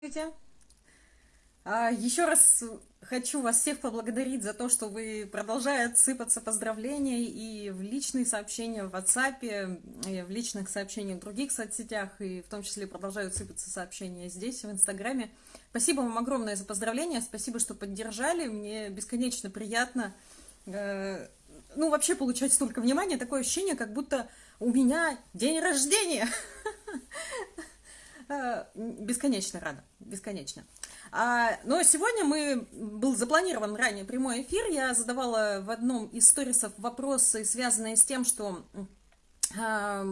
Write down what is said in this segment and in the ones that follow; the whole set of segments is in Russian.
Здравствуйте. А, Еще раз хочу вас всех поблагодарить за то, что вы продолжают сыпаться поздравления и в личные сообщения в WhatsApp, и в личных сообщениях в других соцсетях, и в том числе продолжают сыпаться сообщения здесь, в Инстаграме. Спасибо вам огромное за поздравления, спасибо, что поддержали, мне бесконечно приятно, э, ну, вообще получать столько внимания, такое ощущение, как будто у меня день рождения. Бесконечно рада, бесконечно. А, но сегодня мы, был запланирован ранее прямой эфир, я задавала в одном из сторисов вопросы, связанные с тем, что а,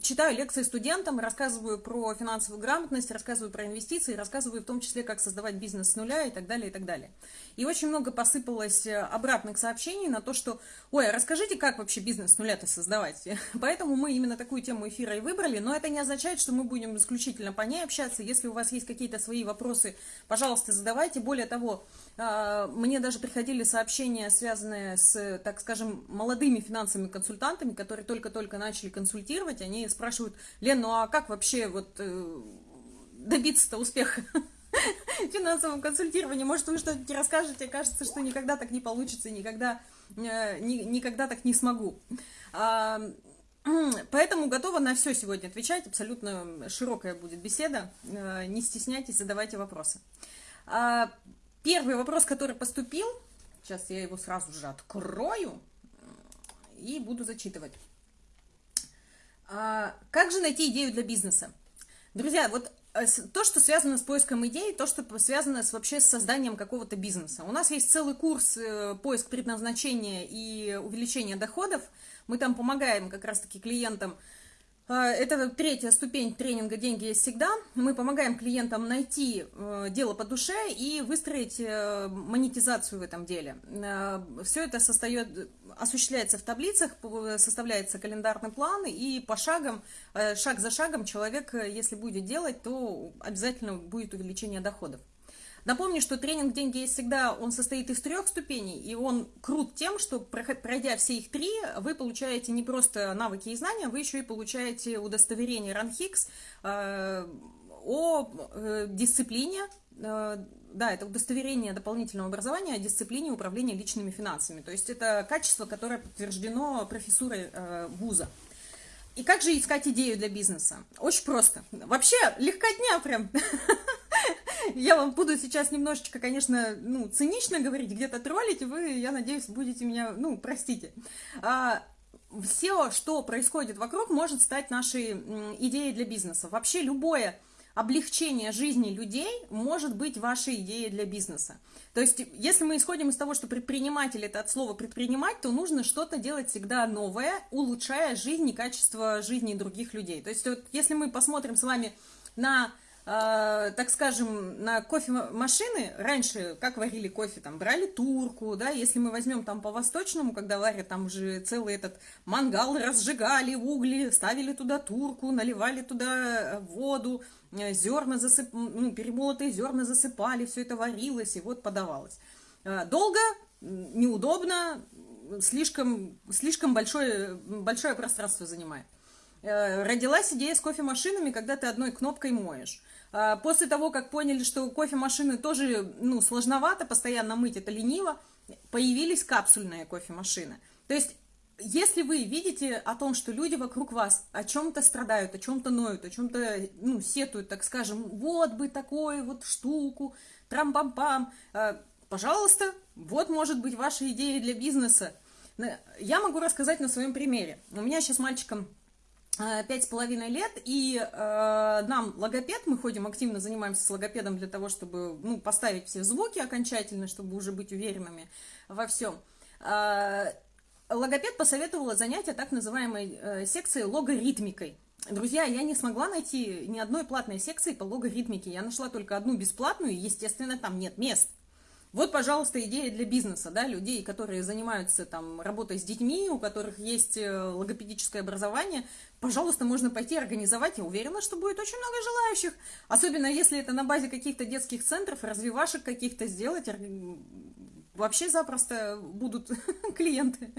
читаю лекции студентам, рассказываю про финансовую грамотность, рассказываю про инвестиции, рассказываю в том числе, как создавать бизнес с нуля и так далее, и так далее. И очень много посыпалось э, обратных сообщений на то, что, ой, а расскажите, как вообще бизнес с нуля-то создавать. Поэтому мы именно такую тему эфира и выбрали, но это не означает, что мы будем исключительно по ней общаться. Если у вас есть какие-то свои вопросы, пожалуйста, задавайте. Более того, а, мне даже приходили сообщения, связанные с, так скажем, молодыми финансовыми консультантами, которые только-только начали консультировать. Они спрашивают, Лен, ну а как вообще вот э, добиться-то успеха? финансовом консультировании. Может, вы что-нибудь расскажете, кажется, что никогда так не получится, никогда, э, ни, никогда так не смогу. А, поэтому готова на все сегодня отвечать, абсолютно широкая будет беседа, э, не стесняйтесь, задавайте вопросы. А, первый вопрос, который поступил, сейчас я его сразу же открою и буду зачитывать. А, как же найти идею для бизнеса? Друзья, вот Э, то, что связано с поиском идей, то, что связано с, вообще с созданием какого-то бизнеса. У нас есть целый курс э, поиск предназначения и увеличения доходов. Мы там помогаем как раз-таки клиентам это третья ступень тренинга «Деньги есть всегда». Мы помогаем клиентам найти э, дело по душе и выстроить э, монетизацию в этом деле. Э, Все это состоит, осуществляется в таблицах, составляется календарный план, и по шагам, шаг за шагом человек, если будет делать, то обязательно будет увеличение доходов. Напомню, что тренинг «Деньги есть всегда», он состоит из трех ступеней, и он крут тем, что, пройдя все их три, вы получаете не просто навыки и знания, вы еще и получаете удостоверение РАНХИКС э, о э, дисциплине, э, да, это удостоверение дополнительного образования о дисциплине управления личными финансами. То есть это качество, которое подтверждено профессурой э, вуза. И как же искать идею для бизнеса? Очень просто. Вообще, легкотня прям. Я вам буду сейчас немножечко, конечно, ну, цинично говорить, где-то троллить, вы, я надеюсь, будете меня, ну, простите. А, все, что происходит вокруг, может стать нашей идеей для бизнеса. Вообще любое облегчение жизни людей может быть вашей идеей для бизнеса. То есть, если мы исходим из того, что предприниматель это от слова предпринимать, то нужно что-то делать всегда новое, улучшая жизнь и качество жизни других людей. То есть, вот, если мы посмотрим с вами на э, так скажем, на кофемашины, раньше как варили кофе, там брали турку, да, если мы возьмем там по-восточному, когда варят, там уже целый этот мангал разжигали, угли, ставили туда турку, наливали туда воду, э, зерна засып... ну, перемолотые зерна засыпали, все это варилось и вот подавалось. Э, долго, неудобно, слишком, слишком большое, большое пространство занимает. Э, родилась идея с кофемашинами, когда ты одной кнопкой моешь. А, после того, как поняли, что кофемашины тоже ну, сложновато, постоянно мыть это лениво, появились капсульные кофемашины. То есть, если вы видите о том, что люди вокруг вас о чем-то страдают, о чем-то ноют, о чем-то, ну, сетуют, так скажем, вот бы такую вот штуку, трам-пам-пам, а, пожалуйста, вот может быть ваша идея для бизнеса. Я могу рассказать на своем примере. У меня сейчас мальчиком Э, пять с половиной лет, и э, нам логопед, мы ходим активно, занимаемся с логопедом для того, чтобы ну, поставить все звуки окончательно, чтобы уже быть уверенными во всем. Э, логопед посоветовала занятие так называемой э, секцией логоритмикой. Друзья, я не смогла найти ни одной платной секции по логоритмике, я нашла только одну бесплатную, и, естественно, там нет мест. Вот, пожалуйста, идея для бизнеса, да, людей, которые занимаются там работой с детьми, у которых есть э, логопедическое образование, пожалуйста, можно пойти организовать, я уверена, что будет очень много желающих, особенно если это на базе каких-то детских центров, развивашек каких-то сделать, вообще запросто будут клиенты.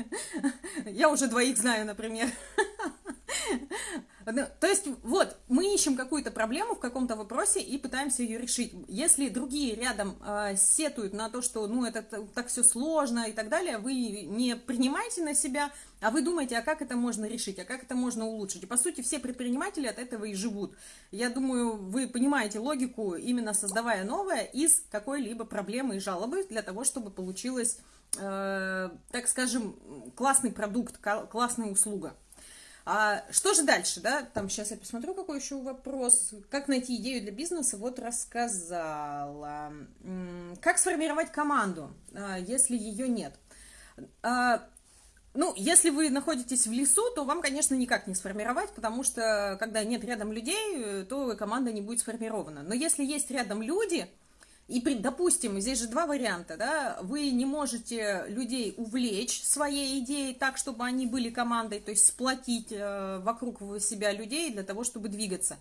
Я уже двоих знаю, например. Ну, то есть, вот, мы ищем какую-то проблему в каком-то вопросе и пытаемся ее решить. Если другие рядом э, сетуют на то, что, ну, это так все сложно и так далее, вы не принимаете на себя, а вы думаете, а как это можно решить, а как это можно улучшить. И, по сути, все предприниматели от этого и живут. Я думаю, вы понимаете логику, именно создавая новое из какой-либо проблемы и жалобы для того, чтобы получилось, э, так скажем, классный продукт, классная услуга. А что же дальше, да? Там сейчас я посмотрю, какой еще вопрос. Как найти идею для бизнеса? Вот рассказала. Как сформировать команду, а, если ее нет? А, ну, если вы находитесь в лесу, то вам, конечно, никак не сформировать, потому что, когда нет рядом людей, то команда не будет сформирована. Но если есть рядом люди, и, допустим, здесь же два варианта, да, вы не можете людей увлечь своей идеей так, чтобы они были командой, то есть сплотить э, вокруг себя людей для того, чтобы двигаться.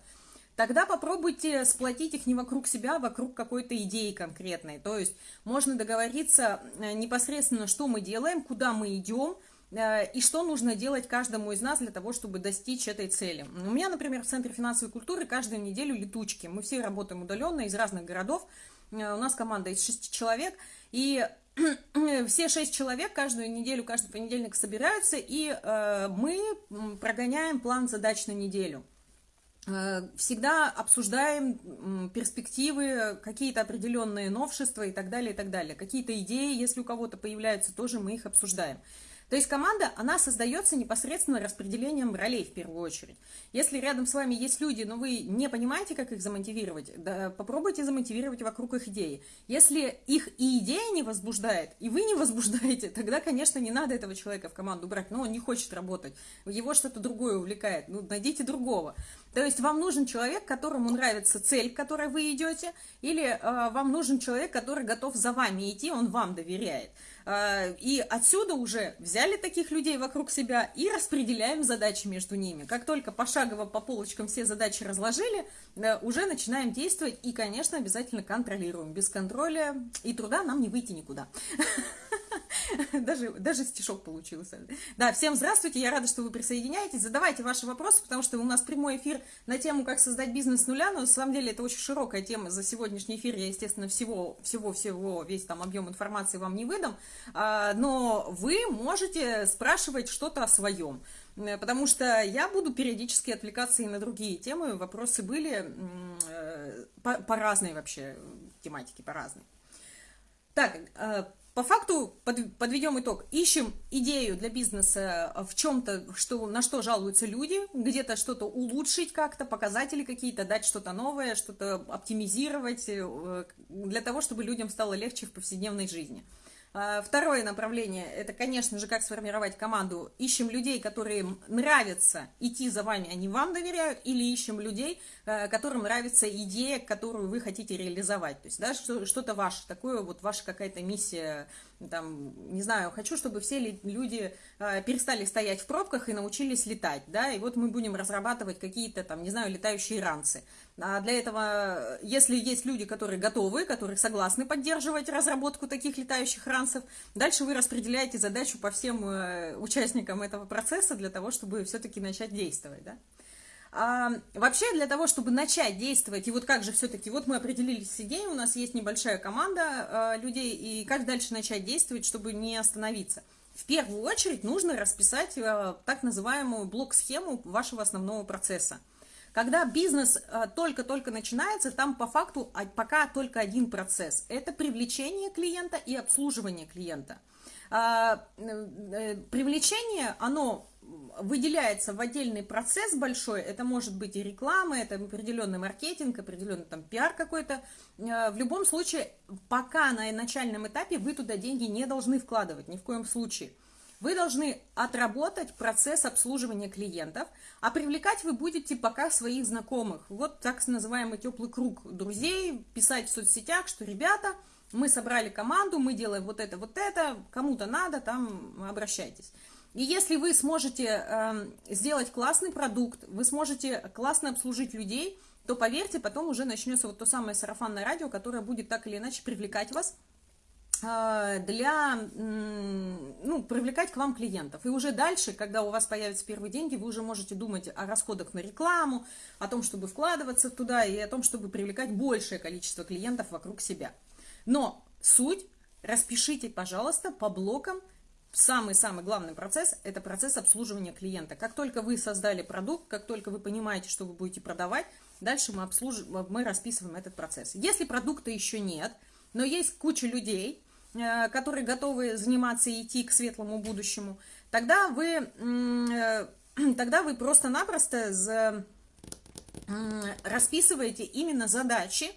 Тогда попробуйте сплотить их не вокруг себя, а вокруг какой-то идеи конкретной. То есть можно договориться э, непосредственно, что мы делаем, куда мы идем, э, и что нужно делать каждому из нас для того, чтобы достичь этой цели. У меня, например, в Центре финансовой культуры каждую неделю летучки. Мы все работаем удаленно из разных городов, у нас команда из шести человек, и все шесть человек каждую неделю, каждый понедельник собираются, и э, мы прогоняем план задач на неделю. Э, всегда обсуждаем перспективы, какие-то определенные новшества и так далее, и так далее. Какие-то идеи, если у кого-то появляются, тоже мы их обсуждаем. То есть команда, она создается непосредственно распределением ролей в первую очередь. Если рядом с вами есть люди, но вы не понимаете, как их замотивировать, да, попробуйте замотивировать вокруг их идеи. Если их и идея не возбуждает, и вы не возбуждаете, тогда, конечно, не надо этого человека в команду брать, но он не хочет работать, его что-то другое увлекает, ну, найдите другого. То есть вам нужен человек, которому нравится цель, к которой вы идете, или э, вам нужен человек, который готов за вами идти, он вам доверяет. Э, и отсюда уже взяли таких людей вокруг себя и распределяем задачи между ними. Как только пошагово по полочкам все задачи разложили, э, уже начинаем действовать и, конечно, обязательно контролируем. Без контроля и труда нам не выйти никуда. Даже, даже стишок получился. Да, всем здравствуйте, я рада, что вы присоединяетесь. Задавайте ваши вопросы, потому что у нас прямой эфир на тему «Как создать бизнес с нуля», но на самом деле это очень широкая тема. За сегодняшний эфир я, естественно, всего, всего-всего, весь там объем информации вам не выдам, а, но вы можете спрашивать что-то о своем. Потому что я буду периодически отвлекаться и на другие темы. Вопросы были э, по, по разной вообще тематике, по разной. Так, э, по факту под, подведем итог. Ищем идею для бизнеса в чем-то, что, на что жалуются люди, где-то что-то улучшить как-то, показатели какие-то, дать что-то новое, что-то оптимизировать, э, для того, чтобы людям стало легче в повседневной жизни. А, второе направление – это, конечно же, как сформировать команду. Ищем людей, которые нравится идти за вами, они вам доверяют, или ищем людей, э, которым нравится идея, которую вы хотите реализовать. То есть, да, что-то ваше, такое вот ваша какая-то миссия там, не знаю, хочу, чтобы все люди э, перестали стоять в пробках и научились летать, да, и вот мы будем разрабатывать какие-то там, не знаю, летающие ранцы. А для этого, если есть люди, которые готовы, которые согласны поддерживать разработку таких летающих ранцев, дальше вы распределяете задачу по всем э, участникам этого процесса для того, чтобы все-таки начать действовать, да. А, вообще, для того, чтобы начать действовать, и вот как же все-таки, вот мы определились с идеей, у нас есть небольшая команда а, людей, и как дальше начать действовать, чтобы не остановиться? В первую очередь нужно расписать а, так называемую блок-схему вашего основного процесса. Когда бизнес а, только-только начинается, там по факту а, пока только один процесс. Это привлечение клиента и обслуживание клиента. А, э, привлечение, оно выделяется в отдельный процесс большой, это может быть и реклама, это определенный маркетинг, определенный там пиар какой-то. Э, в любом случае, пока на начальном этапе вы туда деньги не должны вкладывать, ни в коем случае. Вы должны отработать процесс обслуживания клиентов, а привлекать вы будете пока своих знакомых. Вот так называемый теплый круг друзей, писать в соцсетях, что ребята, мы собрали команду, мы делаем вот это, вот это, кому-то надо, там обращайтесь. И если вы сможете э, сделать классный продукт, вы сможете классно обслужить людей, то поверьте, потом уже начнется вот то самое сарафанное радио, которое будет так или иначе привлекать вас а, для, ну, привлекать к вам клиентов. И уже дальше, когда у вас появятся первые деньги, вы уже можете думать о расходах на рекламу, о том, чтобы вкладываться туда и о том, чтобы привлекать большее количество клиентов вокруг себя. Но суть распишите, пожалуйста, по блокам. Самый-самый главный процесс – это процесс обслуживания клиента. Как только вы создали продукт, как только вы понимаете, что вы будете продавать, дальше мы, обслуж... мы расписываем этот процесс. Если продукта еще нет, но есть куча людей, Э, которые готовы заниматься и идти к светлому будущему, тогда вы, э, тогда вы просто-напросто расписываете именно задачи,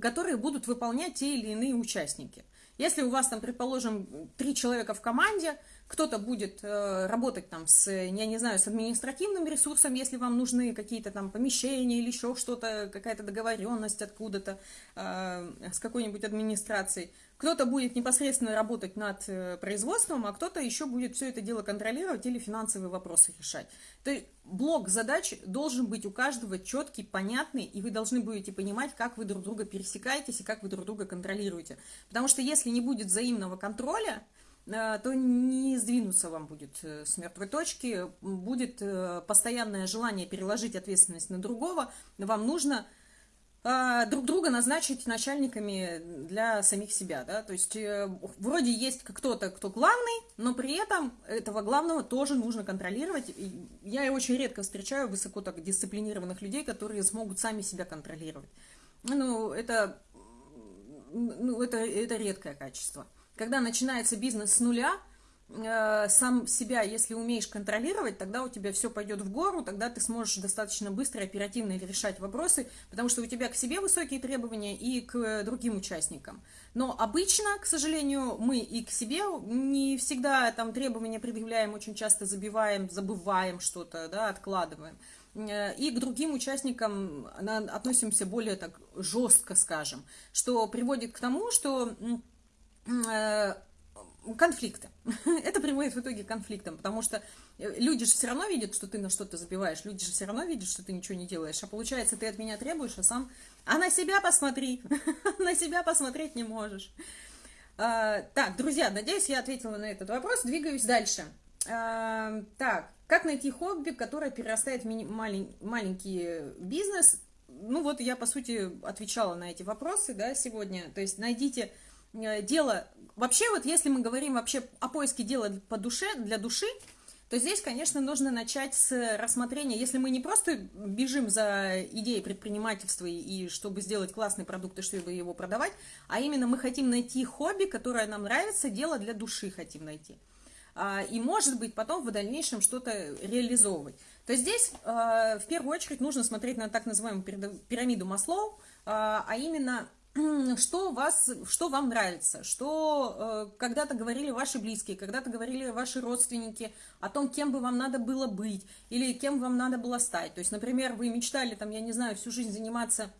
которые будут выполнять те или иные участники. Если у вас там, предположим, три человека в команде, кто-то будет э, работать там с, я не знаю, с административным ресурсом, если вам нужны какие-то там помещения или еще что-то, какая-то договоренность откуда-то э, с какой-нибудь администрацией. Кто-то будет непосредственно работать над э, производством, а кто-то еще будет все это дело контролировать или финансовые вопросы решать. То есть блок задач должен быть у каждого четкий, понятный, и вы должны будете понимать, как вы друг друга пересекаетесь и как вы друг друга контролируете. Потому что если не будет взаимного контроля, то не сдвинуться вам будет э, с мертвой точки, будет постоянное желание переложить ответственность на другого, вам нужно а, друг друга назначить начальниками для самих себя, да, то есть э, вроде есть кто-то, кто главный, но при этом этого главного тоже нужно контролировать. Я очень редко встречаю высоко так дисциплинированных людей, которые смогут сами себя контролировать. Ну, это, ну, это, это редкое качество. Когда начинается бизнес с нуля, Э, сам себя, если умеешь контролировать, тогда у тебя все пойдет в гору, тогда ты сможешь достаточно быстро и оперативно решать вопросы, потому что у тебя к себе высокие требования и к другим участникам. Но обычно, к сожалению, мы и к себе не всегда там требования предъявляем, очень часто забиваем, забываем что-то, да, откладываем. Э, и к другим участникам относимся более так жестко, скажем, что приводит к тому, что э, конфликты. Это приводит в итоге к конфликтам, потому что э, люди же все равно видят, что ты на что-то забиваешь, люди же все равно видят, что ты ничего не делаешь, а получается, ты от меня требуешь, а сам... А на себя посмотри, на себя посмотреть не можешь. А, так, друзья, надеюсь, я ответила на этот вопрос, двигаюсь дальше. А, так, как найти хобби, которое перерастает в мини- малень- маленький бизнес? Ну вот я, по сути, отвечала на эти вопросы, да, сегодня. То есть найдите дело, Вообще, вот если мы говорим вообще о поиске дела по душе, для души, то здесь, конечно, нужно начать с рассмотрения, если мы не просто бежим за идеей предпринимательства и чтобы сделать классный продукт и чтобы его продавать, а именно мы хотим найти хобби, которое нам нравится, дело для души хотим найти. А, и, может быть, потом в дальнейшем что-то реализовывать. То здесь а, в первую очередь нужно смотреть на так называемую пирамиду Маслоу, а, а именно что, вас, что вам нравится, что э, когда-то говорили ваши близкие, когда-то говорили ваши родственники о том, кем бы вам надо было быть или кем вам надо было стать. То есть, например, вы мечтали, там, я не знаю, всю жизнь заниматься,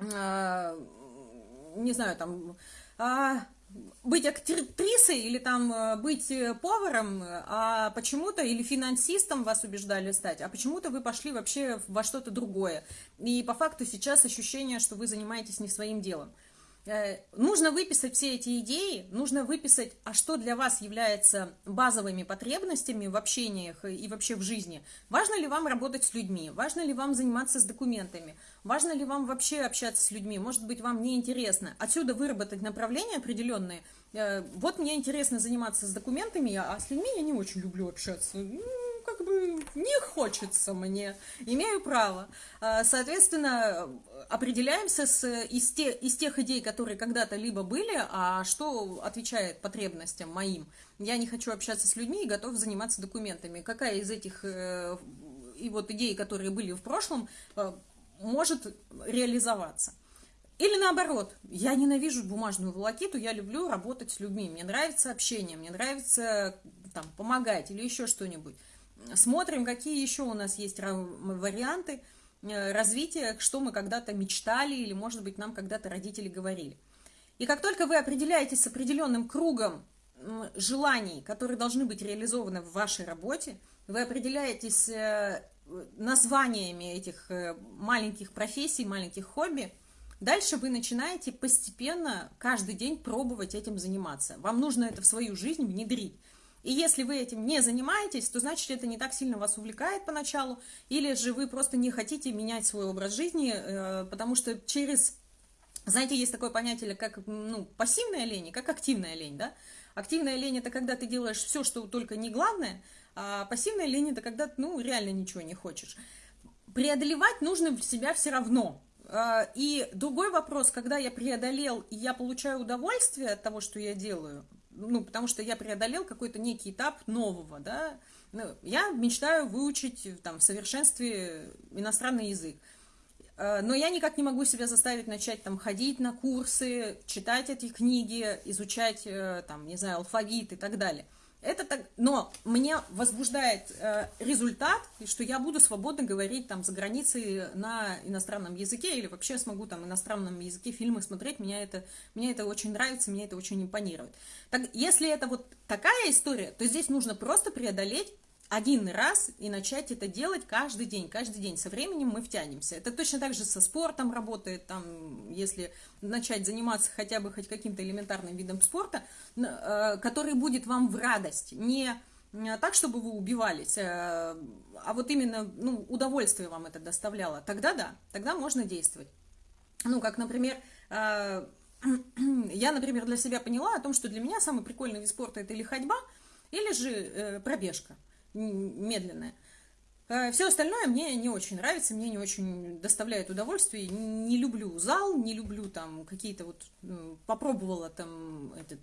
э, не знаю, там, э, быть актрисой или там э, быть э, поваром, а почему-то, или финансистом вас убеждали стать, а почему-то вы пошли вообще во что-то другое. И по факту сейчас ощущение, что вы занимаетесь не своим делом. Э, нужно выписать все эти идеи, нужно выписать, а что для вас является базовыми потребностями в общениях и вообще в жизни. Важно ли вам работать с людьми, важно ли вам заниматься с документами, важно ли вам вообще общаться с людьми, может быть, вам неинтересно. Отсюда выработать направления определенные. Э, вот мне интересно заниматься с документами, а с людьми я не очень люблю общаться как бы не хочется мне, имею право. А, соответственно, определяемся с, из, те, из тех идей, которые когда-то либо были, а что отвечает потребностям моим. Я не хочу общаться с людьми и готов заниматься документами. Какая из этих э, и вот идей, которые были в прошлом, э, может реализоваться? Или наоборот, я ненавижу бумажную волокиту, я люблю работать с людьми, мне нравится общение, мне нравится там, помогать или еще что-нибудь смотрим, какие еще у нас есть варианты э, развития, что мы когда-то мечтали или, может быть, нам когда-то родители говорили. И как только вы определяетесь с определенным кругом желаний, которые должны быть реализованы в вашей работе, вы определяетесь э, названиями этих э, маленьких профессий, маленьких хобби, Дальше вы начинаете постепенно каждый день пробовать этим заниматься. Вам нужно это в свою жизнь внедрить. И если вы этим не занимаетесь, то значит это не так сильно вас увлекает поначалу, или же вы просто не хотите менять свой образ жизни, э, потому что через, знаете, есть такое понятие, как ну, пассивная лень как активная лень, да? Активная лень – это когда ты делаешь все, что только не главное, а пассивная лень – это когда ну, реально ничего не хочешь. Преодолевать нужно себя все равно. А, и другой вопрос, когда я преодолел, и я получаю удовольствие от того, что я делаю, ну, потому что я преодолел какой-то некий этап нового, да, ну, я мечтаю выучить там в совершенстве иностранный язык, а, но я никак не могу себя заставить начать там ходить на курсы, читать эти книги, изучать э, там, не знаю, алфавит и так далее – это так, но меня возбуждает э, результат, что я буду свободно говорить там за границей на иностранном языке или вообще смогу там иностранном языке фильмы смотреть. Меня это, мне это очень нравится, меня это очень импонирует. Так, если это вот такая история, то здесь нужно просто преодолеть один раз и начать это делать каждый день, каждый день. Со временем мы втянемся. Это точно так же со спортом работает, там, если начать заниматься хотя бы хоть каким-то элементарным видом спорта, э, который будет вам в радость, не так, чтобы вы убивались, э, а вот именно ну, удовольствие вам это доставляло, тогда да, тогда можно действовать. Ну, как, например, э, я, например, для себя поняла о том, что для меня самый прикольный вид спорта это или ходьба, или же пробежка медленная. А Все остальное мне не очень нравится, мне не очень доставляет удовольствие. Не люблю зал, не люблю там какие-то вот... Ну, попробовала там этот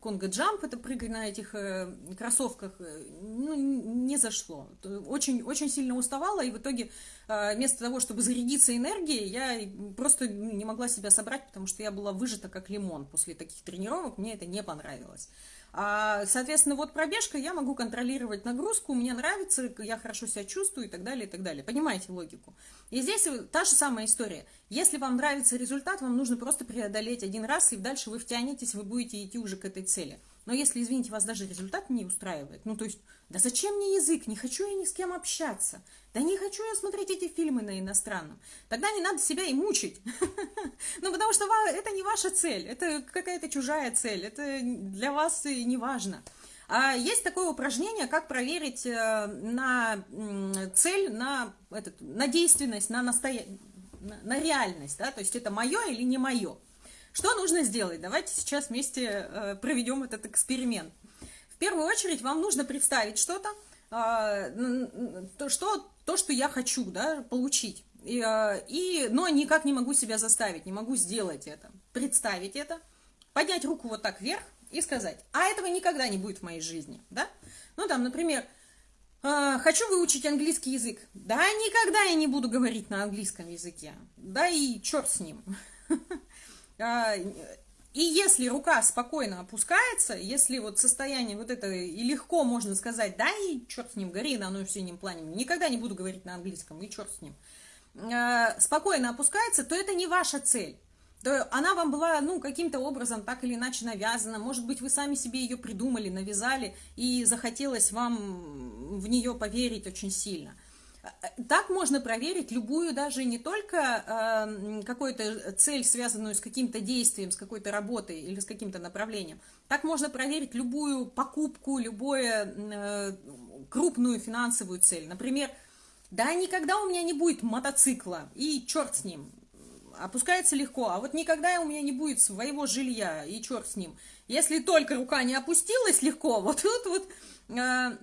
конго-джамп, это прыгать на этих э, кроссовках, э, ну, не зашло. Очень, очень сильно уставала, и в итоге э, вместо того, чтобы зарядиться энергией, я просто не могла себя собрать, потому что я была выжата как лимон после таких тренировок, мне это не понравилось. А, соответственно, вот пробежка, я могу контролировать нагрузку, мне нравится, я хорошо себя чувствую и так далее, и так далее. Понимаете логику? И здесь та же самая история. Если вам нравится результат, вам нужно просто преодолеть один раз, и дальше вы втянетесь, вы будете идти уже к этой цели. Но если, извините, вас даже результат не устраивает, ну то есть, да зачем мне язык, не хочу я ни с кем общаться, да не хочу я смотреть эти фильмы на иностранном, тогда не надо себя и мучить. Ну потому что это не ваша цель, это какая-то чужая цель, это для вас не важно. А есть такое упражнение, как проверить э, на цель, на, этот, на действенность, на, настоя... на реальность, да, то есть это мое или не мое. Что нужно сделать? Давайте сейчас вместе э, проведем этот эксперимент. В первую очередь вам нужно представить что-то, а, то, что, то, что я хочу да, получить. И, а, и, но никак не могу себя заставить, не могу сделать это. Представить это, поднять руку вот так вверх и сказать, а этого никогда не будет в моей жизни. Да? Ну, там, например, а, хочу выучить английский язык. Да, никогда я не буду говорить на английском языке. Да и черт с ним. И если рука спокойно опускается, если вот состояние вот это и легко можно сказать, да и черт с ним, гори на оно все ним пламенем, никогда не буду говорить на английском, и черт с ним, э, спокойно опускается, то это не ваша цель. То она вам была, ну, каким-то образом так или иначе навязана. Может быть, вы сами себе ее придумали, навязали, и захотелось вам в нее поверить очень сильно – так можно проверить любую даже не только э, какую-то цель, связанную с каким-то действием, с какой-то работой или с каким-то направлением. Так можно проверить любую покупку, любую э, крупную финансовую цель. Например, да, никогда у меня не будет мотоцикла, и черт с ним, опускается легко, а вот никогда у меня не будет своего жилья, и черт с ним. Если только рука не опустилась легко, вот тут вот... Э,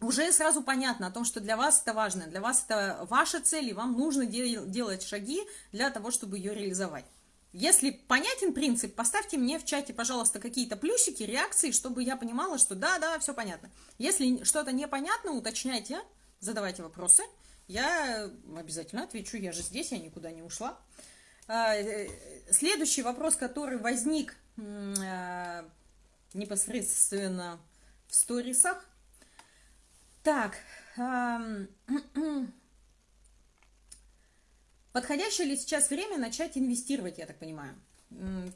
уже сразу понятно о том, что для вас это важно, для вас это ваша цель, и вам нужно дел делать шаги для того, чтобы ее реализовать. Если понятен принцип, поставьте мне в чате, пожалуйста, какие-то плюсики, реакции, чтобы я понимала, что да, да, все понятно. Если что-то непонятно, уточняйте, задавайте вопросы. Я обязательно отвечу, я же здесь, я никуда не ушла. А, э, следующий вопрос, который возник а, непосредственно в сторисах, так. Подходящее ли сейчас время начать инвестировать, я так понимаю?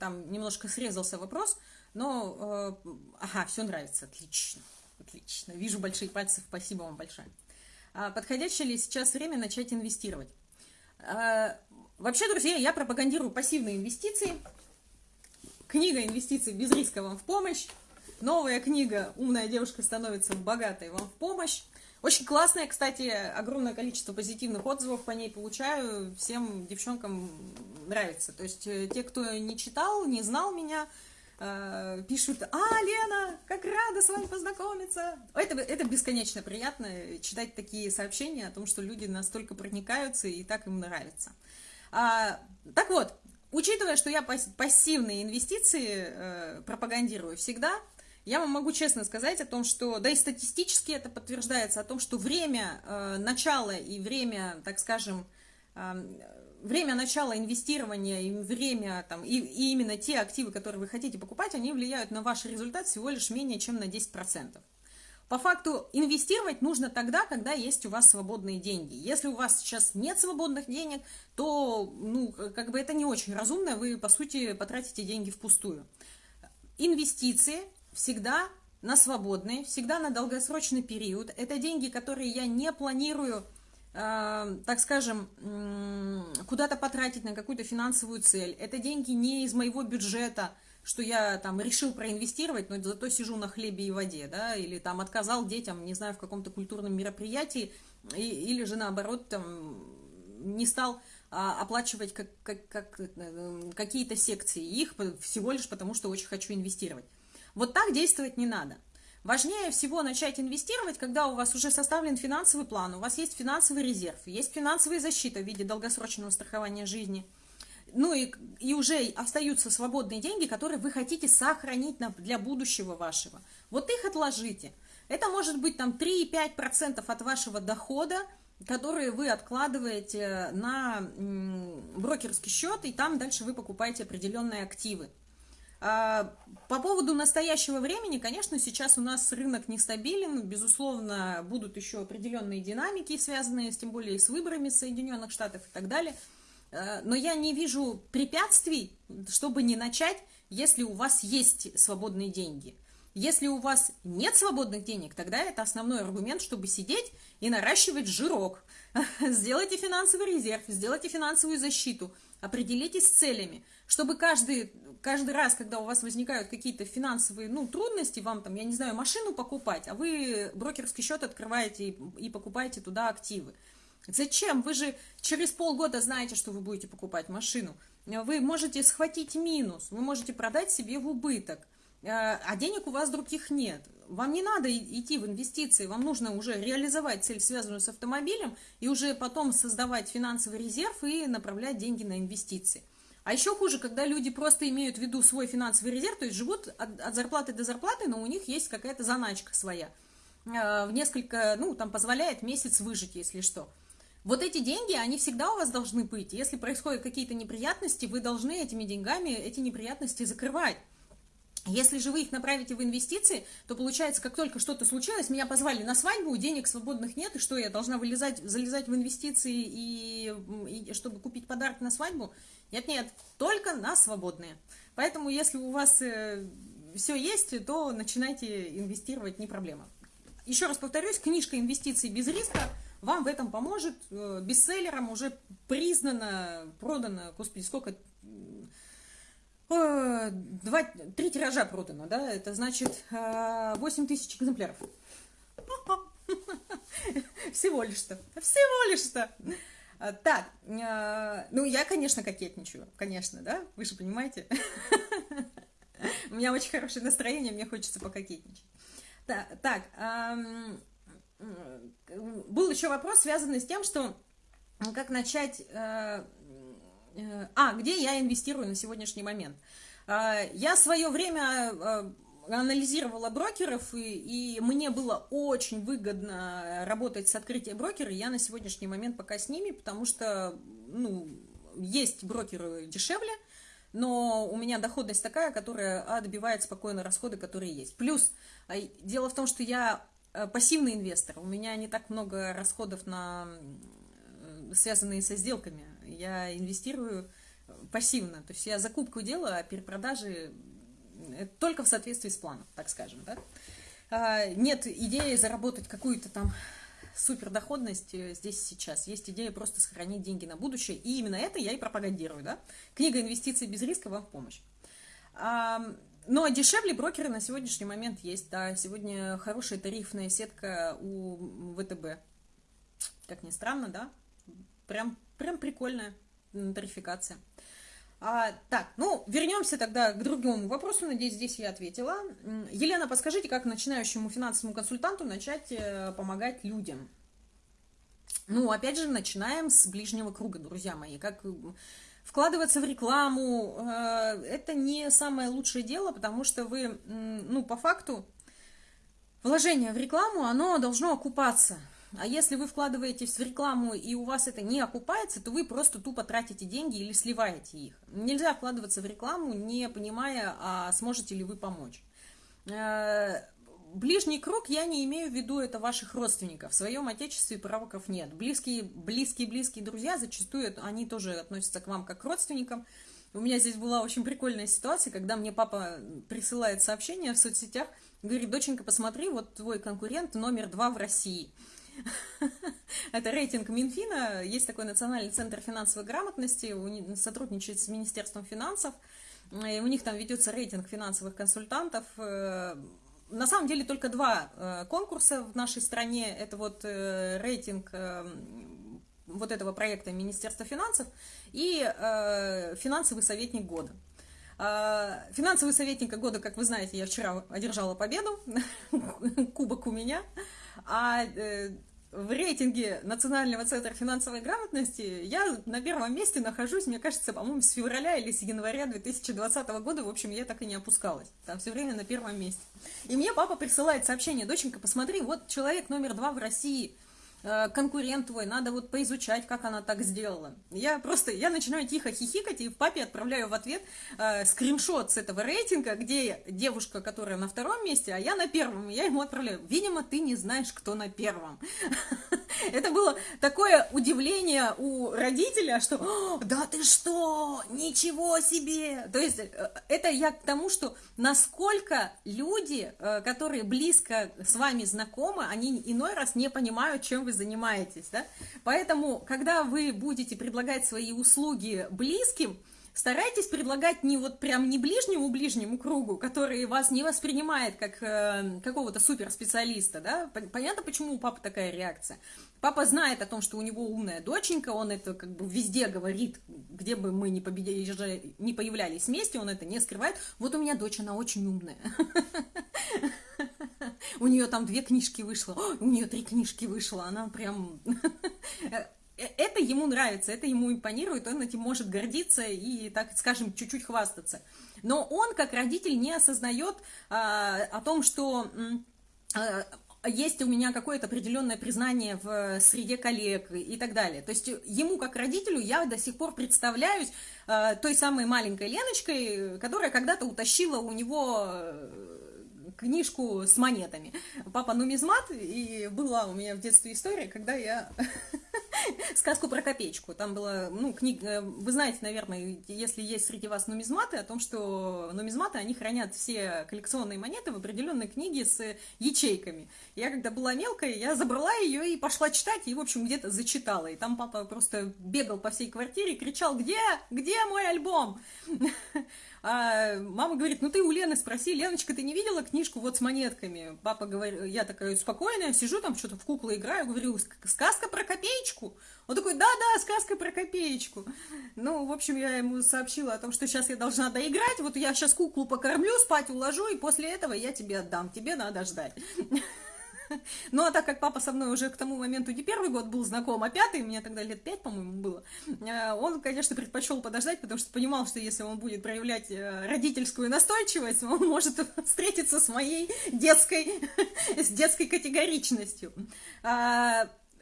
Там немножко срезался вопрос, но... Э, ага, все нравится, отлично, отлично. Вижу большие пальцы, спасибо вам большое. А подходящее ли сейчас время начать инвестировать? Э, Вообще, друзья, я пропагандирую пассивные инвестиции. Книга «Инвестиции без риска» вам в помощь. Новая книга «Умная девушка становится богатой» вам в помощь. Очень классная, кстати, огромное количество позитивных отзывов по ней получаю. Всем девчонкам нравится. То есть э, те, кто не читал, не знал меня, э, пишут, а, Лена, как рада с вами познакомиться. Это, это бесконечно приятно читать такие сообщения о том, что люди настолько проникаются и так им нравится. А, так вот, учитывая, что я пассивные инвестиции э, пропагандирую всегда, я вам могу честно сказать о том, что, да и статистически это подтверждается, о том, что время э, начала и время, так скажем, э, время начала инвестирования и время, там, и, и именно те активы, которые вы хотите покупать, они влияют на ваш результат всего лишь менее чем на 10%. По факту инвестировать нужно тогда, когда есть у вас свободные деньги. Если у вас сейчас нет свободных денег, то, ну, как бы это не очень разумно, вы, по сути, потратите деньги впустую. Инвестиции всегда на свободные, всегда на долгосрочный период. Это деньги, которые я не планирую, э, так скажем, куда-то потратить на какую-то финансовую цель. Это деньги не из моего бюджета, что я там решил проинвестировать, но зато сижу на хлебе и воде, да, или там отказал детям, не знаю, в каком-то культурном мероприятии, и, или же наоборот там не стал а, оплачивать как, как, как, э, какие-то секции их всего лишь потому, что очень хочу инвестировать. Вот так действовать не надо. Важнее всего начать инвестировать, когда у вас уже составлен финансовый план, у вас есть финансовый резерв, есть финансовая защита в виде долгосрочного страхования жизни, ну и, и уже остаются свободные деньги, которые вы хотите сохранить на, для будущего вашего. Вот их отложите. Это может быть там 3-5% от вашего дохода, которые вы откладываете на брокерский счет, и там дальше вы покупаете определенные активы. А, по поводу настоящего времени, конечно, сейчас у нас рынок нестабилен, безусловно, будут еще определенные динамики, связанные с, тем более с выборами Соединенных Штатов и так далее. А, но я не вижу препятствий, чтобы не начать, если у вас есть свободные деньги. Если у вас нет свободных денег, тогда это основной аргумент, чтобы сидеть и наращивать жирок. Сделайте финансовый резерв, сделайте финансовую защиту, определитесь с целями, чтобы каждый каждый раз, когда у вас возникают какие-то финансовые ну, трудности, вам там, я не знаю, машину покупать, а вы брокерский счет открываете и, и покупаете туда активы. Зачем? Вы же через полгода знаете, что вы будете покупать машину. Вы можете схватить минус, вы можете продать себе в убыток, э, а денег у вас других нет. Вам не надо идти в инвестиции, вам нужно уже реализовать цель, связанную с автомобилем, и уже потом создавать финансовый резерв и направлять деньги на инвестиции. А еще хуже, когда люди просто имеют в виду свой финансовый резерв, то есть живут от, от зарплаты до зарплаты, но у них есть какая-то заначка своя. Э, в несколько, ну, там позволяет месяц выжить, если что. Вот эти деньги, они всегда у вас должны быть. Если происходят какие-то неприятности, вы должны этими деньгами эти неприятности закрывать. Если же вы их направите в инвестиции, то получается, как только что-то случилось, меня позвали на свадьбу, денег свободных нет, и что, я должна вылезать, залезать в инвестиции, и, и чтобы купить подарок на свадьбу? Нет-нет, только на свободные. Поэтому, если у вас э, все есть, то начинайте инвестировать, не проблема. Еще раз повторюсь, книжка «Инвестиции без риска» вам в этом поможет. Э, бестселлером уже признано, продано, господи, сколько... Э, два, три тиража продано, да, это значит 8 тысяч экземпляров. Всего лишь-то, всего лишь-то. А, так, ну я, конечно, кокетничаю, конечно, да, вы же понимаете. У меня очень хорошее настроение, мне хочется пококетничать. Так, был еще вопрос, связанный с тем, что как начать... Э, э, а, где я инвестирую на сегодняшний момент? А, я свое время э, анализировала брокеров, и, и мне было очень выгодно работать с открытием брокера. Я на сегодняшний момент пока с ними, потому что, ну, есть брокеры дешевле, но у меня доходность такая, которая отбивает спокойно расходы, которые есть. Плюс, а, дело в том, что я э, пассивный инвестор, у меня не так много расходов, на, э, связанные со сделками. Я инвестирую пассивно, то есть я закупку делаю, а перепродажи только в соответствии с планом, так скажем, да. А, нет идеи заработать какую-то там супердоходность э, здесь сейчас. Есть идея просто сохранить деньги на будущее. И именно это я и пропагандирую. Да? Книга «Инвестиции без риска» вам в помощь. Но дешевле брокеры на сегодняшний момент есть. Да, сегодня хорошая тарифная сетка у ВТБ. Как ни странно, да? Прям, прям прикольная тарификация. А, так, ну, вернемся тогда к другому вопросу. Надеюсь, здесь я ответила. Елена, подскажите, как начинающему финансовому консультанту начать э, помогать людям? Ну, опять же, начинаем с ближнего круга, друзья мои. Как вкладываться в рекламу, э, это не самое лучшее дело, потому что вы, ну, по факту, вложение в рекламу, оно должно окупаться. А если вы вкладываетесь в рекламу и у вас это не окупается, то вы просто тупо тратите деньги или сливаете их. Нельзя вкладываться в рекламу, не понимая, а сможете ли вы помочь. Э, ближний круг я не имею в виду это ваших родственников. В своем отечестве пророков нет. Близкие, близкие, близкие друзья зачастую они тоже относятся к вам как к родственникам. У меня здесь была очень прикольная ситуация, когда мне папа присылает сообщение в соцсетях, говорит, доченька, посмотри, вот твой конкурент номер два в России – это рейтинг Минфина. Есть такой Национальный центр финансовой грамотности, сотрудничает с Министерством финансов. И у них там ведется рейтинг финансовых консультантов. Э, на самом деле только два э, конкурса в нашей стране. Это вот э, рейтинг вот этого проекта Министерства финансов и финансовый советник года. Финансовый советник года, как вы знаете, я вчера одержала победу, кубок у меня. А э, в рейтинге Национального центра финансовой грамотности я на первом месте нахожусь, мне кажется, по-моему, с февраля или с января 2020 года. В общем, я так и не опускалась. Там все время на первом месте. И мне папа присылает сообщение, доченька, посмотри, вот человек номер два в России – конкурент твой, надо вот поизучать, как она так сделала. Я просто, я начинаю тихо хихикать, и папе отправляю в ответ э, скриншот с этого рейтинга, где девушка, которая на втором месте, а я на первом, я ему отправляю. Видимо, ты не знаешь, кто на первом. Это было такое удивление у родителя, что «Да ты что? Ничего себе!» То есть э, это я к тому, что насколько люди, э, которые близко с вами знакомы, они иной раз не понимают, чем вы занимаетесь, да? Поэтому, когда вы будете предлагать свои услуги близким, старайтесь предлагать не вот прям не ближнему-ближнему кругу, который вас не воспринимает как э, какого-то суперспециалиста, да? Понятно, почему у папы такая реакция. Папа знает о том, что у него умная доченька, он это как бы везде говорит, где бы мы ни, победили, не появлялись вместе, он это не скрывает. Вот у меня дочь, она очень умная. У нее там две книжки вышло, у нее три книжки вышло, она прям... Э, это ему нравится, это ему импонирует, он этим может гордиться и, так скажем, чуть-чуть хвастаться. Но он, как родитель, не осознает а, о том, что а, есть у меня какое-то определенное признание в среде коллег и так далее. То есть ему, как родителю, я до сих пор представляюсь э, той самой маленькой Леночкой, которая когда-то утащила у него книжку с монетами. Папа нумизмат, и была у меня в детстве история, когда я сказку про копеечку. Там была, ну, книга, вы знаете, наверное, если есть среди вас нумизматы, о том, что нумизматы, они хранят все коллекционные монеты в определенной книге с ячейками. Я, когда была мелкая, я забрала ее и пошла читать, и, в общем, где-то зачитала. И там папа просто бегал по всей квартире, кричал, где, где мой альбом? А мама говорит, ну ты у Лены спроси, Леночка, ты не видела книжку вот с монетками? Папа говорит, я такая спокойная, сижу там, что-то в куклы играю, говорю, сказка про копеечку? Он такой, да-да, сказка про копеечку. Ну, в общем, я ему сообщила о том, что сейчас я должна доиграть, вот я сейчас куклу покормлю, спать уложу, и после этого я тебе отдам, тебе надо ждать. Ну, а так как папа со мной уже к тому моменту не первый год был знаком, а пятый, мне тогда лет пять, по-моему, было, э, он, конечно, предпочел подождать, потому что понимал, что если он будет проявлять э, родительскую настойчивость, он может встретиться с моей детской, с детской категоричностью.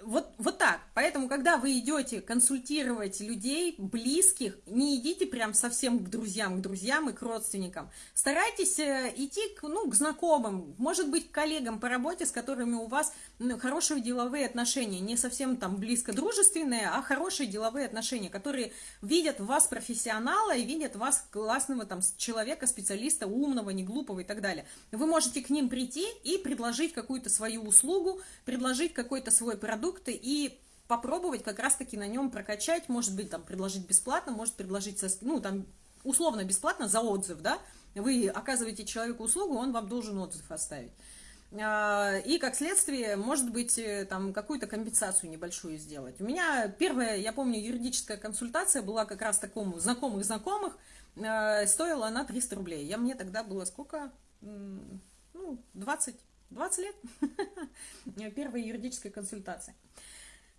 Вот, вот так. Поэтому, когда вы идете консультировать людей, близких, не идите прям совсем к друзьям, к друзьям и к родственникам. Старайтесь э, идти к, ну, к знакомым, может быть, к коллегам по работе, с которыми у вас ну, хорошие деловые отношения. Не совсем там близко дружественные, а хорошие деловые отношения, которые видят вас профессионала и видят вас классного там человека, специалиста, умного, не глупого и так далее. Вы можете к ним прийти и предложить какую-то свою услугу, предложить какой-то свой продукт, продукты и попробовать как раз-таки на нем прокачать, может быть, там, предложить бесплатно, может предложить, ну, там, условно бесплатно за отзыв, да, вы оказываете человеку услугу, он вам должен отзыв оставить. А, и, как следствие, может быть, э, там, какую-то компенсацию небольшую сделать. У меня первая, я помню, юридическая консультация была как раз такому знакомых-знакомых, а, стоила она 300 рублей. Я, мне тогда было сколько? Ну, 20 20 лет. Первая юридическая консультация.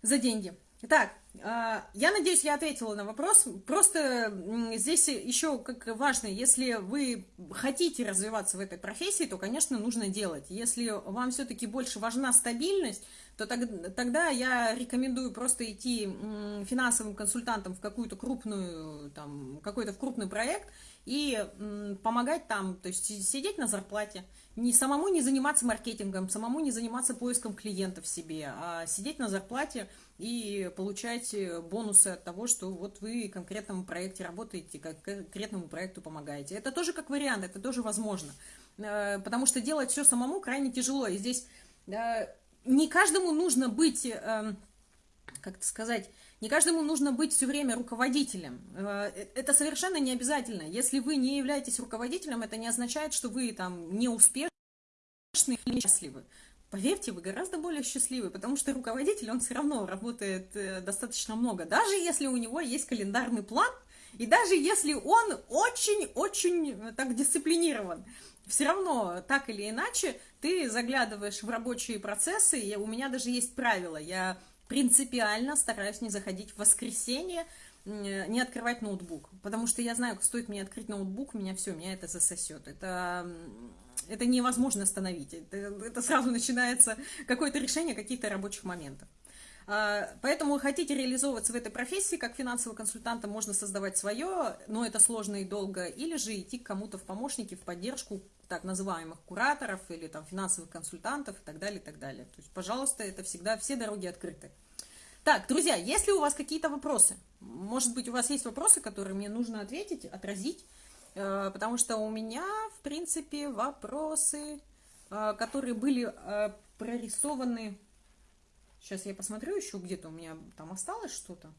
За деньги. Так, а, я надеюсь, я ответила на вопрос. Просто здесь еще как важно, если вы хотите развиваться в этой профессии, то, конечно, нужно делать. Если вам все-таки больше важна стабильность, то тогда я рекомендую просто идти финансовым консультантом в какую-то крупную, там, какой-то в крупный проект и помогать там, то есть сидеть на зарплате, не самому не заниматься маркетингом, самому не заниматься поиском клиентов себе, а сидеть на зарплате и получать бонусы от того, что вот вы конкретному проекте работаете, конкретному проекту помогаете. Это тоже как вариант, это тоже возможно, э, потому что делать все самому крайне тяжело, и здесь э, не каждому нужно быть, эм, как это сказать, не каждому нужно быть все время руководителем. Э, это совершенно не обязательно. Если вы не являетесь руководителем, это не означает, что вы там не успешны или счастливы. Поверьте, вы гораздо более счастливы, потому что руководитель, он все равно работает э, достаточно много. Даже если у него есть календарный план, и даже если он очень-очень э, так дисциплинирован, все равно, так или иначе, ты заглядываешь в рабочие процессы, и у меня даже есть правило, я принципиально стараюсь не заходить в воскресенье, не открывать ноутбук, потому что я знаю, стоит мне открыть ноутбук, меня все, меня это засосет, это, это невозможно остановить, это, это сразу начинается какое-то решение каких-то рабочих моментов. А, поэтому хотите реализовываться в этой профессии, как финансовый консультант, можно создавать свое, но это сложно и долго, или же идти к кому-то в помощники, в поддержку так называемых кураторов или там финансовых консультантов и так далее, и так далее. То есть, пожалуйста, это всегда, все дороги открыты. Так, друзья, если у вас какие-то вопросы, может быть, у вас есть вопросы, которые мне нужно ответить, отразить, э, потому что у меня, в принципе, вопросы, э, которые были э, прорисованы Сейчас я посмотрю еще где-то у меня там осталось что-то.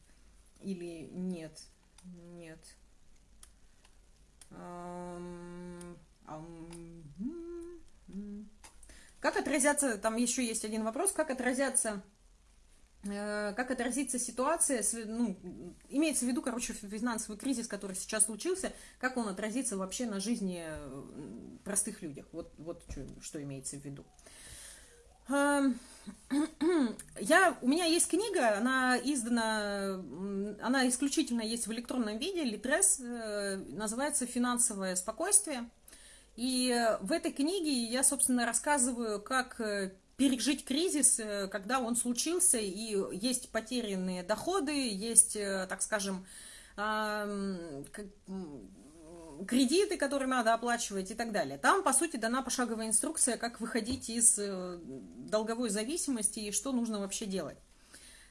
Или нет. Нет. Как отразятся, там еще есть один вопрос, как отразятся, э, как отразится ситуация, ну, имеется в виду, короче, финансовый кризис, который сейчас случился, как он отразится вообще на жизни э, простых людях, вот, вот что, что имеется в виду. Я, у меня есть книга, она издана, она исключительно есть в электронном виде, Литрес, э, называется «Финансовое спокойствие». И в этой книге я, собственно, рассказываю, как э, пережить кризис, э, когда он случился, и есть потерянные доходы, есть, так скажем, кредиты, которые надо оплачивать и так далее. Там, по сути, дана пошаговая инструкция, как выходить из э, долговой зависимости и что нужно вообще делать.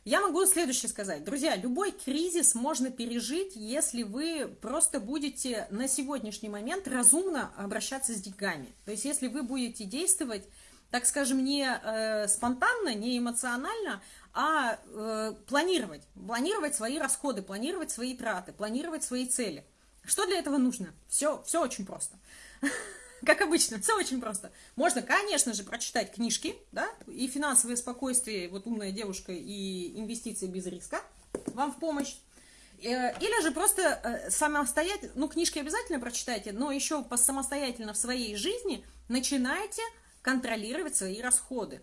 Я могу следующее сказать. Друзья, любой кризис можно пережить, если вы просто будете на сегодняшний момент разумно обращаться с деньгами. То есть, если вы будете действовать, так скажем, не э, спонтанно, не эмоционально, а э, планировать. Планировать свои расходы, планировать свои траты, планировать свои цели – что для этого нужно? Все, все очень просто. Как обычно, все очень просто. Можно, конечно же, прочитать книжки, да, и финансовое спокойствие, вот умная девушка и инвестиции без риска вам в помощь. Э, или же просто э, самостоятельно, ну, книжки обязательно прочитайте, но еще самостоятельно в своей жизни начинайте контролировать свои расходы.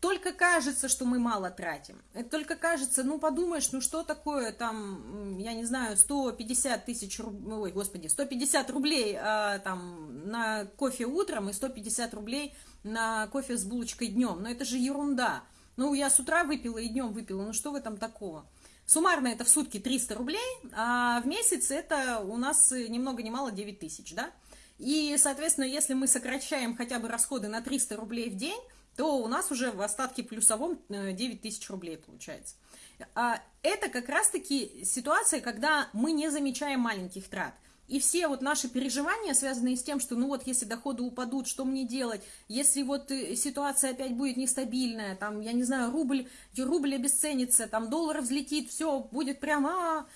Только кажется, что мы мало тратим. Это только кажется, ну подумаешь, ну что такое там, я не знаю, 150 тысяч ой, господи, 150 рублей а, там на кофе утром и 150 рублей на кофе с булочкой днем. Но это же ерунда. Ну, я с утра выпила и днем выпила, ну что в этом такого? Суммарно это в сутки 300 рублей, а в месяц это у нас ни много ни мало 9 тысяч, да? И, соответственно, если мы сокращаем хотя бы расходы на 300 рублей в день, то у нас уже в остатке плюсовом 9 э, тысяч рублей получается. А это как раз-таки ситуация, когда мы не замечаем маленьких трат – и все вот наши переживания, связанные с тем, что ну вот если доходы упадут, что мне делать, если вот э, ситуация опять будет нестабильная, там, я не знаю, рубль, рубль обесценится, там доллар взлетит, все будет прямо...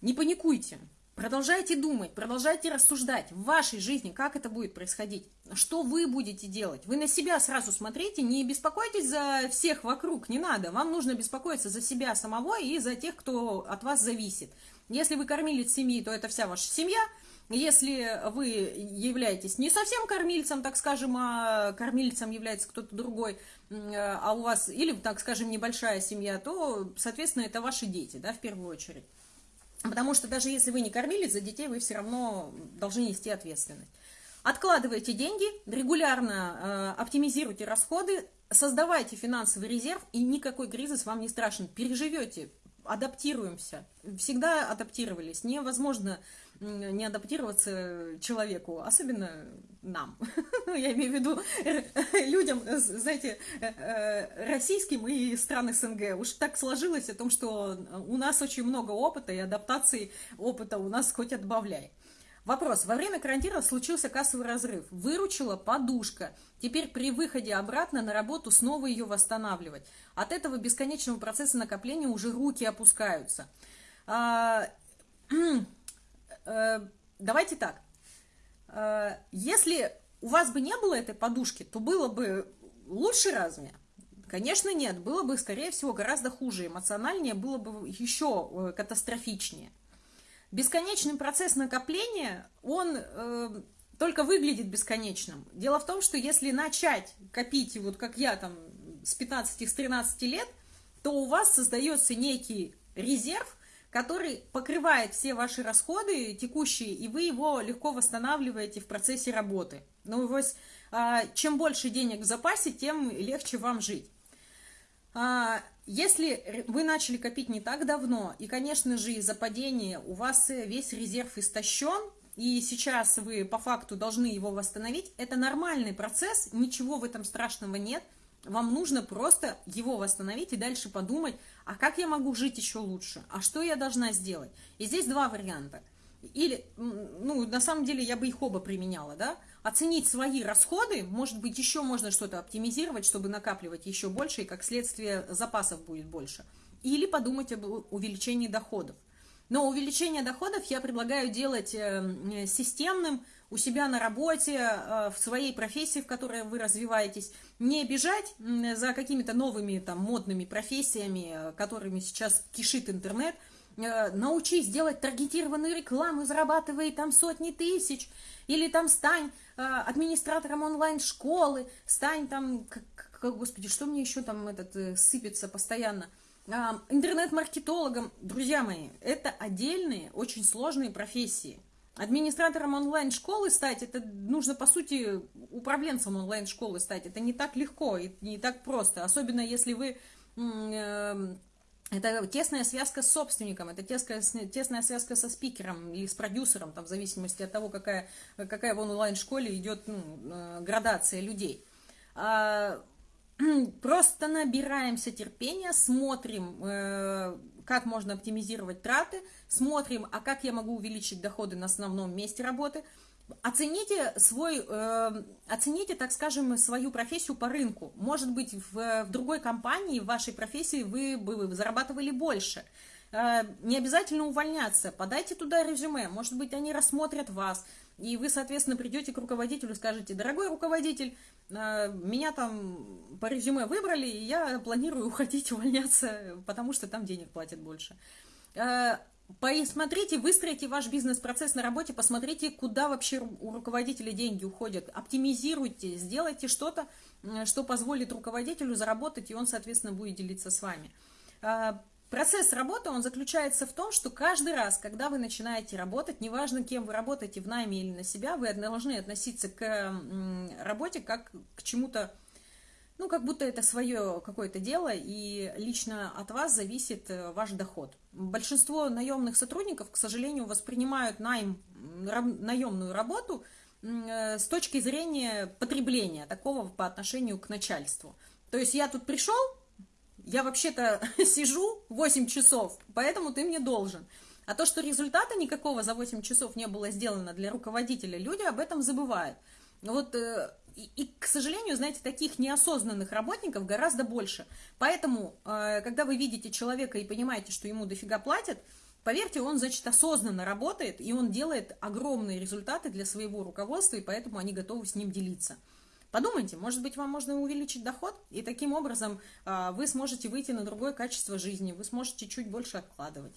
Не паникуйте, продолжайте думать, продолжайте рассуждать в вашей жизни, как это будет происходить, что вы будете делать. Вы на себя сразу смотрите, не беспокойтесь за всех вокруг, не надо. Вам нужно беспокоиться за себя самого и за тех, кто от вас зависит. Если вы кормилец семьи, то это вся ваша семья. Если вы являетесь не совсем кормильцем, так скажем, а кормильцем является кто-то другой, а у вас, или, так скажем, небольшая семья, то, соответственно, это ваши дети, да, в первую очередь. Потому что даже если вы не кормилец, за детей вы все равно должны нести ответственность. Откладывайте деньги, регулярно э, оптимизируйте расходы, создавайте финансовый резерв, и никакой кризис вам не страшен. Переживете, адаптируемся. Всегда адаптировались. Невозможно не адаптироваться человеку, особенно нам. Я имею в виду людям, знаете, э, э, российским и стран СНГ. Уж так сложилось о том, что у нас очень много опыта, и адаптации опыта у нас хоть отбавляй. Вопрос. Во время карантина случился кассовый разрыв. Выручила подушка. Теперь при выходе обратно на работу снова ее восстанавливать. От этого бесконечного процесса накопления уже руки опускаются. А, э, давайте так. А, если у вас бы не было этой подушки, то было бы лучше разве? Конечно, нет. Было бы, скорее всего, гораздо хуже. Эмоциональнее было бы еще э, катастрофичнее. Бесконечный процесс накопления, он э, только выглядит бесконечным. Дело в том, что если начать копить, вот как я там с 15, с 13 лет, то у вас создается некий резерв, который покрывает все ваши расходы текущие, и вы его легко восстанавливаете в процессе работы. Ну, вот, а, чем больше денег в запасе, тем легче вам жить. А, если вы начали копить не так давно, и, конечно же, из-за падения у вас весь резерв истощен, и сейчас вы по факту должны его восстановить, это нормальный процесс, ничего в этом страшного нет. Вам нужно просто его восстановить и дальше подумать, а как я могу жить еще лучше, а что я должна сделать. И здесь два варианта. Или, ну, на самом деле я бы их оба применяла, да, оценить свои расходы, может быть, еще можно что-то оптимизировать, чтобы накапливать еще больше, и как следствие запасов будет больше. Или подумать об увеличении доходов. Но увеличение доходов я предлагаю делать э, системным у себя на работе, э, в своей профессии, в которой вы развиваетесь. Не бежать за какими-то новыми там модными профессиями, э, которыми сейчас кишит интернет – Э, научись делать таргетированную рекламу, зарабатывай там сотни тысяч, или там стань администратором онлайн-школы, стань там, господи, что мне еще там этот сыпется постоянно, интернет-маркетологом. Друзья мои, это отдельные, очень сложные профессии. Администратором онлайн-школы стать, это нужно, по сути, управленцем онлайн-школы стать. Это не так легко и не так просто. Особенно, если вы это тесная связка с собственником, это тесная, тесная связка со спикером или с продюсером, там, в зависимости от того, какая, какая в онлайн-школе идет ну, э, градация людей. А, просто набираемся терпения, смотрим, э, как можно оптимизировать траты, смотрим, а как я могу увеличить доходы на основном месте работы – Оцените свой, э, оцените, так скажем, свою профессию по рынку. Может быть, в, в другой компании, в вашей профессии вы бы зарабатывали больше. Э, не обязательно увольняться, подайте туда резюме, может быть, они рассмотрят вас, и вы, соответственно, придете к руководителю скажете, дорогой руководитель, э, меня там по резюме выбрали, и я планирую уходить, увольняться, потому что там денег платят больше. Э, Посмотрите, выстроите ваш бизнес-процесс на работе, посмотрите, куда вообще у руководителя деньги уходят, оптимизируйте, сделайте что-то, что позволит руководителю заработать, и он, соответственно, будет делиться с вами. Процесс работы, он заключается в том, что каждый раз, когда вы начинаете работать, неважно, кем вы работаете, в найме или на себя, вы должны относиться к работе как к чему-то ну, как будто это свое какое-то дело, и лично от вас зависит э, ваш доход. Большинство наемных сотрудников, к сожалению, воспринимают найм, наемную работу э, с точки зрения потребления такого по отношению к начальству. То есть я тут пришел, я вообще-то сижу 8 часов, поэтому ты мне должен. А то, что результата никакого за 8 часов не было сделано для руководителя, люди об этом забывают. Вот э, и, и, к сожалению, знаете, таких неосознанных работников гораздо больше. Поэтому, э, когда вы видите человека и понимаете, что ему дофига платят, поверьте, он, значит, осознанно работает, и он делает огромные результаты для своего руководства, и поэтому они готовы с ним делиться. Подумайте, может быть, вам можно увеличить доход, и таким образом э, вы сможете выйти на другое качество жизни, вы сможете чуть больше откладывать.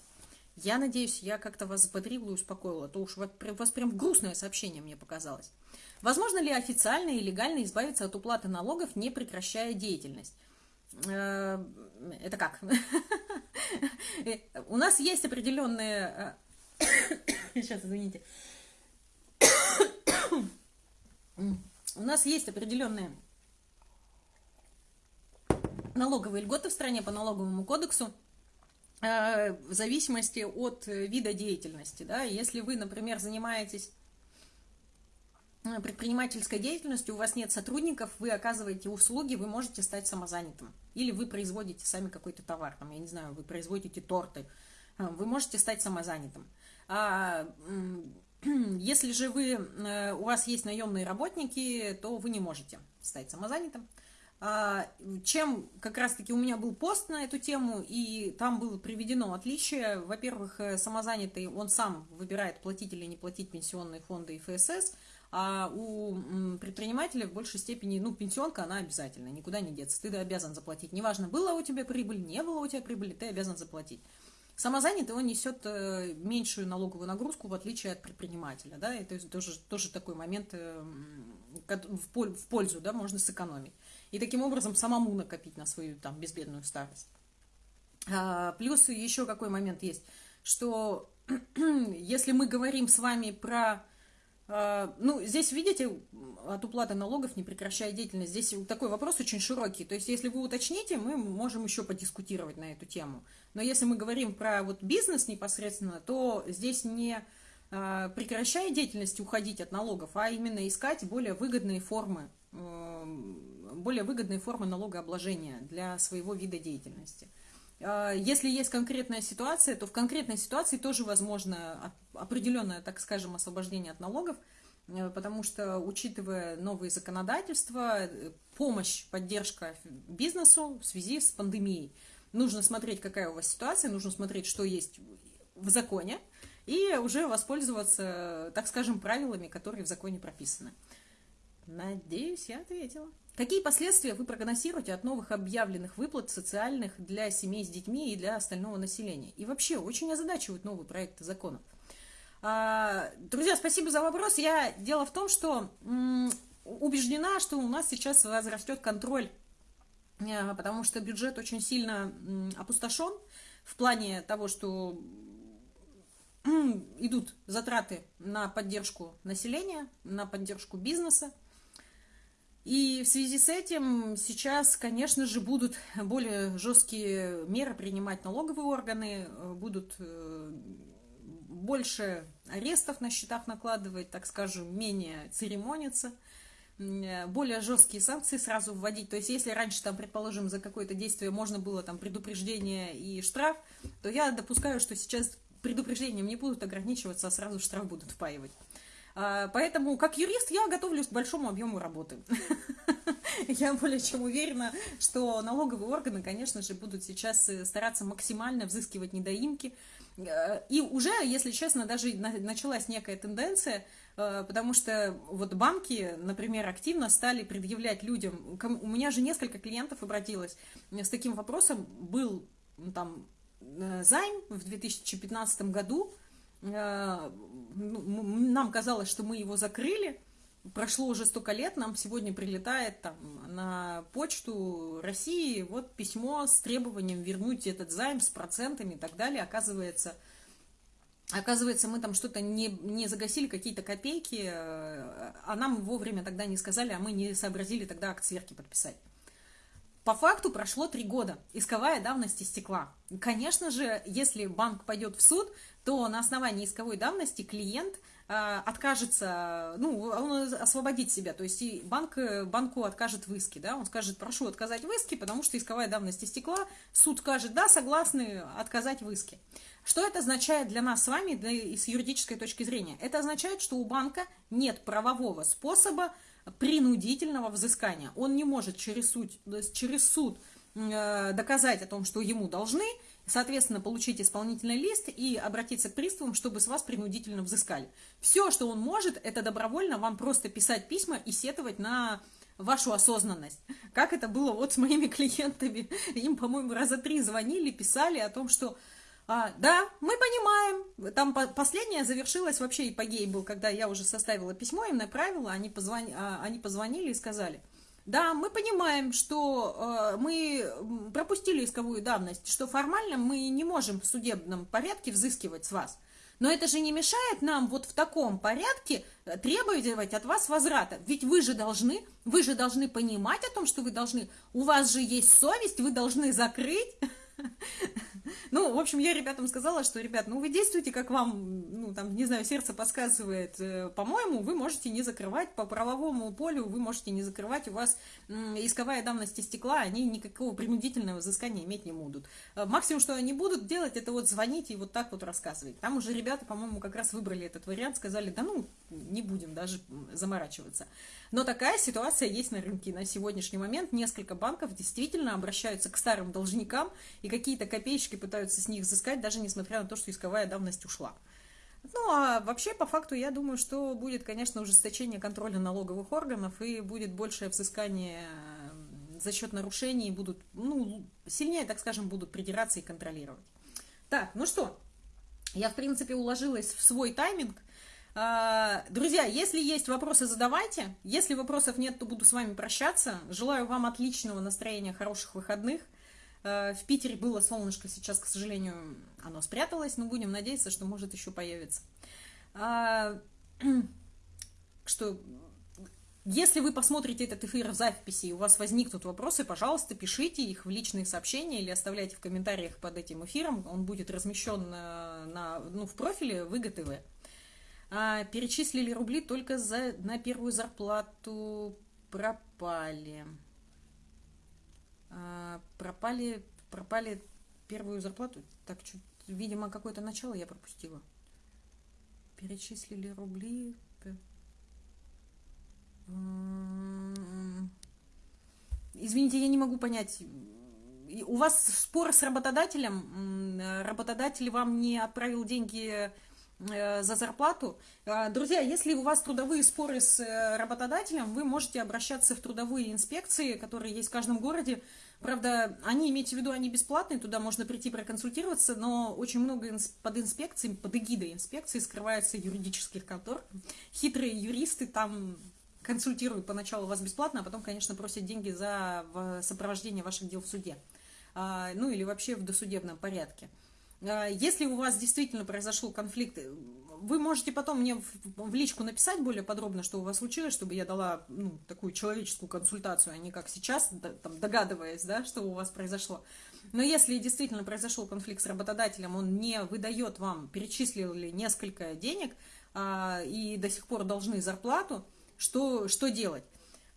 Я надеюсь, я как-то вас заподрила и успокоила, а то уж вас прям грустное сообщение мне показалось. Возможно ли официально и легально избавиться от уплаты налогов, не прекращая деятельность? Э, это как? У нас есть определенные... Э, сейчас, извините. У нас есть определенные налоговые льготы в стране по налоговому кодексу, э, в зависимости от вида деятельности. Да? Если вы, например, занимаетесь Э, предпринимательской деятельностью, у вас нет сотрудников, вы оказываете услуги, вы можете стать самозанятым. Или вы производите сами какой-то товар, там, я не знаю, вы производите торты, э, вы можете стать самозанятым. А, если же вы, э, у вас есть наемные работники, то вы не можете стать самозанятым. А, чем как раз-таки у меня был пост на эту тему, и там было приведено отличие. Во-первых, самозанятый, он сам выбирает платить или не платить пенсионные фонды и ФСС – а у предпринимателя в большей степени, ну, пенсионка, она обязательно, никуда не деться. Ты обязан заплатить. Неважно, была у тебя прибыль, не было у тебя прибыли, ты обязан заплатить. Самозанятый, он несет э, меньшую налоговую нагрузку, в отличие от предпринимателя, да, это тоже, тоже такой момент э, в пользу, да, можно сэкономить. И таким образом самому накопить на свою там безбедную старость. А, плюс еще какой момент есть, что если мы говорим с вами про ну, здесь, видите, от уплаты налогов не прекращая деятельность. Здесь такой вопрос очень широкий. То есть, если вы уточните, мы можем еще подискутировать на эту тему. Но если мы говорим про вот бизнес непосредственно, то здесь не а, прекращая деятельность уходить от налогов, а именно искать более выгодные формы, более выгодные формы налогообложения для своего вида деятельности. А, если есть конкретная ситуация, то в конкретной ситуации тоже возможно определенное, так скажем, освобождение от налогов, э, потому что, учитывая новые законодательства, э, помощь, поддержка бизнесу в связи с пандемией, нужно смотреть, какая у вас ситуация, нужно смотреть, что есть в законе, и уже воспользоваться, так скажем, правилами, которые в законе прописаны. Надеюсь, я ответила. Какие последствия вы прогнозируете от новых объявленных выплат социальных для семей с детьми и для остального населения? И вообще, очень озадачивают новые проекты законов. А, друзья, спасибо за вопрос. Я, дело в том, что убеждена, что у нас сейчас возрастет контроль, э, потому что бюджет очень сильно опустошен в плане того, что идут затраты на поддержку населения, на поддержку бизнеса, и в связи с этим сейчас, конечно же, будут более жесткие меры принимать налоговые органы, э, будут э, больше арестов на счетах накладывать, так скажем, менее церемониться, э, более жесткие санкции сразу вводить. То есть, если раньше, там, предположим, за какое-то действие можно было там предупреждение и штраф, то я допускаю, что сейчас предупреждением не будут ограничиваться, а сразу штраф будут впаивать. А, поэтому, как юрист, я готовлюсь к большому объему работы. Я более чем уверена, что налоговые органы, конечно же, будут сейчас э, стараться максимально взыскивать недоимки. Э, и уже, если честно, даже началась некая тенденция, э, потому что вот банки, например, активно стали предъявлять людям, у меня же несколько клиентов обратилось с таким вопросом, был там займ в 2015 году, нам казалось, что мы его закрыли, прошло уже столько лет, нам сегодня прилетает там на почту России вот письмо с требованием вернуть этот займ с процентами и так далее. Оказывается, оказывается мы там что-то не, не загасили, какие-то копейки, э, а нам вовремя тогда не сказали, а мы не сообразили тогда акт сверки подписать. По факту прошло три года, исковая давность истекла. Конечно же, если банк пойдет в суд, то на основании исковой давности клиент э, откажется, ну, он освободит себя, то есть и банк, банку откажет в иске, да, он скажет, прошу отказать в иске, потому что исковая давность истекла, суд скажет, да, согласны отказать в иске. Что это означает для нас с вами да, и с юридической точки зрения? Это означает, что у банка нет правового способа принудительного взыскания. Он не может через суд, через суд э, доказать о том, что ему должны, соответственно, получить исполнительный лист и обратиться к приставам, чтобы с вас принудительно взыскали. Все, что он может, это добровольно вам просто писать письма и сетовать на вашу осознанность. Как это было вот с моими клиентами. Им, по-моему, раза три звонили, писали о том, что а, да, мы понимаем. Там по последняя завершилась вообще эпогей был, когда я уже составила письмо, им направила, они, позвони, а, они позвонили и сказали, да, мы понимаем, что э, мы пропустили исковую давность, что формально мы не можем в судебном порядке взыскивать с вас. Но это же не мешает нам вот в таком порядке э, требовать от вас возврата. Ведь вы же должны, вы же должны понимать о том, что вы должны, у вас же есть совесть, вы должны закрыть Ну, в общем, я ребятам сказала, что, ребят, ну вы действуйте, как вам, ну, там, не знаю, сердце подсказывает. Э, по-моему, вы можете не закрывать по правовому полю, вы можете не закрывать, у вас исковая давность стекла, они никакого принудительного взыскания иметь не будут. Э, максимум, что они будут делать, это вот звонить и вот так вот рассказывать. Там уже ребята, по-моему, как раз выбрали этот вариант, сказали, да ну, не будем даже заморачиваться. Но такая ситуация есть на рынке. На сегодняшний момент несколько банков действительно обращаются к старым должникам и какие-то копеечки пытаются с них взыскать, даже несмотря на то, что исковая давность ушла. Ну, а вообще, по факту, я думаю, что будет, конечно, ужесточение контроля налоговых органов и будет большее взыскание за счет нарушений, будут, ну, сильнее, так скажем, будут придираться и контролировать. Так, ну что, я, в принципе, уложилась в свой тайминг. А, друзья, если есть вопросы, задавайте. Если вопросов нет, то буду с вами прощаться. Желаю вам отличного настроения, хороших выходных. А, в Питере было солнышко, сейчас, к сожалению, оно спряталось, но будем надеяться, что может еще появиться. А, что если вы посмотрите этот эфир в записи и у вас возникнут вопросы, пожалуйста, пишите их в личные сообщения или оставляйте в комментариях под этим эфиром. Он будет размещен на, на, ну, в профиле ВГТВ а, перечислили рубли только за, на первую зарплату пропали. А, пропали, пропали первую зарплату. Так, чуть, видимо, какое-то начало я пропустила. Перечислили рубли. Извините, я не могу понять. У вас спор с работодателем? Работодатель вам не отправил деньги Э, за зарплату. Э, друзья, если у вас трудовые споры с э, работодателем, вы можете обращаться в трудовые инспекции, которые есть в каждом городе. Правда, они, имейте в виду, они бесплатные, туда можно прийти проконсультироваться, но очень много под инспекцией, под эгидой инспекции скрывается юридических контор. Хитрые юристы там консультируют поначалу вас бесплатно, а потом, конечно, просят деньги за сопровождение ваших дел в суде. А, ну или вообще в досудебном порядке. А, если у вас действительно произошел конфликт, вы можете потом мне в, личку написать более подробно, что у вас случилось, чтобы я дала ну, такую человеческую консультацию, а не как сейчас, там, догадываясь, да, что у вас произошло. Но если действительно произошел конфликт с работодателем, он не выдает вам, перечислил ли несколько денег а, и до сих пор должны зарплату, что, что делать?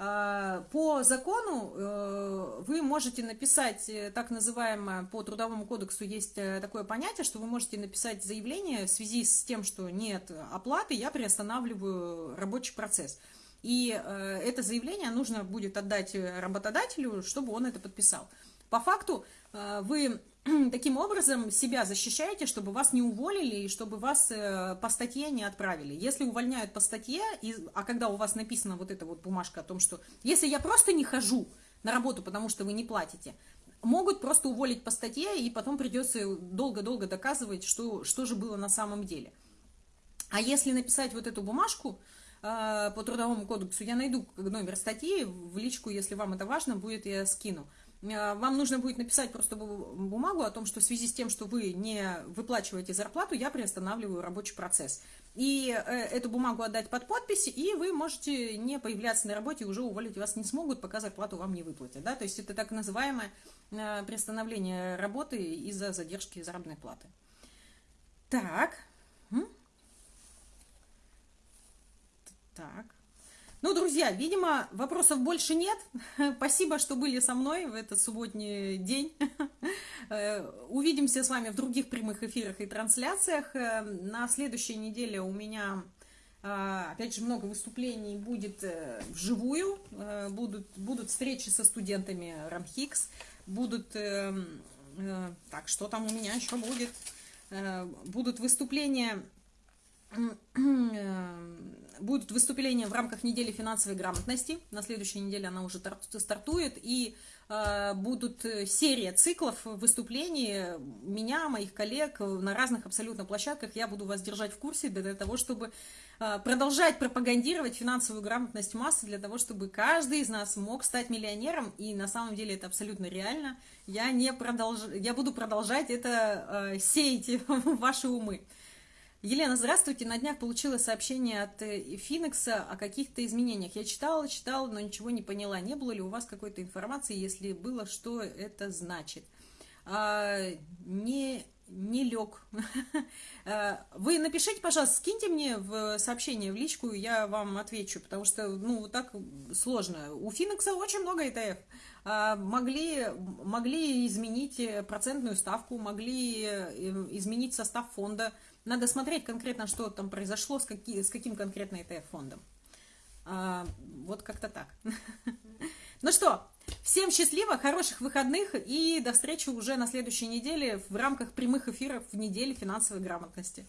А, по закону э, вы можете написать, э, так называемое, по Трудовому кодексу есть э, такое понятие, что вы можете написать заявление в связи с тем, что нет оплаты, я приостанавливаю рабочий процесс. И это заявление нужно будет отдать работодателю, чтобы он это подписал. По факту вы таким образом себя защищаете, чтобы вас не уволили и чтобы вас э, по статье не отправили. Если увольняют по статье, а когда у вас написана вот эта вот бумажка о том, что если я просто не хожу на работу, потому что вы не платите, могут просто уволить по статье, и потом придется долго-долго доказывать, что, что же было на самом деле. А если написать вот эту бумажку, э, по трудовому кодексу я найду номер статьи, в личку, если вам это важно, будет я скину. Э, вам нужно будет написать просто бумагу о том, что в связи с тем, что вы не выплачиваете зарплату, я приостанавливаю рабочий процесс. и э, эту бумагу отдать под подпись, и вы можете не появляться на работе, уже уволить вас не смогут, пока зарплату вам не выплатят. Да? То есть это так называемое э, приостановление работы из-за задержки заработной платы. Так. Так. Ну, друзья, видимо, вопросов больше нет. Спасибо, что были со мной в этот субботний день. Э, увидимся с вами в других прямых эфирах и трансляциях. Э, на следующей неделе у меня, э, опять же, много выступлений будет вживую. Будут, будут встречи со студентами РАМХИКС. Будут... Так, что там у меня еще будет? Будут выступления будут выступления в рамках недели финансовой грамотности. На следующей неделе она уже стартует. И э, будут серия циклов выступлений меня, моих коллег на разных абсолютно площадках. Я буду вас держать в курсе для того, чтобы э, продолжать пропагандировать финансовую грамотность массы, для того, чтобы каждый из нас мог стать миллионером. И на самом деле это абсолютно реально. Я, не продолж... я буду продолжать это э, сеять в ваши умы. Елена, здравствуйте. На днях получила сообщение от э, Финикса о каких-то изменениях. Я читала, читала, но ничего не поняла. Не было ли у вас какой-то информации? Если было, что это значит? А, не, не лег. А, вы напишите, пожалуйста, скиньте мне в сообщение, в личку, я вам отвечу, потому что, ну, так сложно. У Финикса очень много ETF. А, могли, могли изменить процентную ставку, могли э, изменить состав фонда, надо смотреть конкретно, что там произошло, с, какие, с каким конкретно ETF-фондом. А, вот как-то так. Ну что, всем счастливо, хороших выходных и до встречи уже на следующей неделе в рамках прямых эфиров в неделе финансовой грамотности.